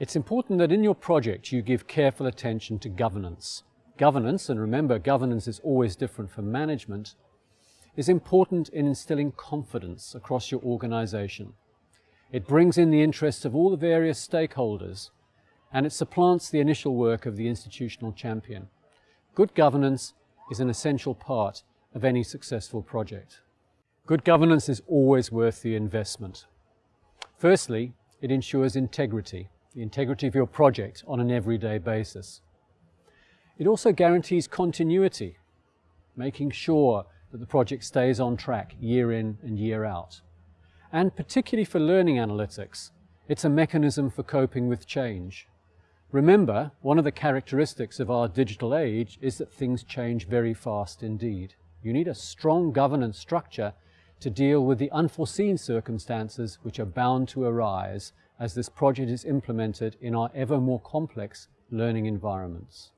It's important that in your project you give careful attention to governance. Governance, and remember governance is always different from management, is important in instilling confidence across your organisation. It brings in the interests of all the various stakeholders and it supplants the initial work of the institutional champion. Good governance is an essential part of any successful project. Good governance is always worth the investment. Firstly, it ensures integrity the integrity of your project on an everyday basis. It also guarantees continuity, making sure that the project stays on track year in and year out. And particularly for learning analytics, it's a mechanism for coping with change. Remember, one of the characteristics of our digital age is that things change very fast indeed. You need a strong governance structure to deal with the unforeseen circumstances which are bound to arise as this project is implemented in our ever more complex learning environments.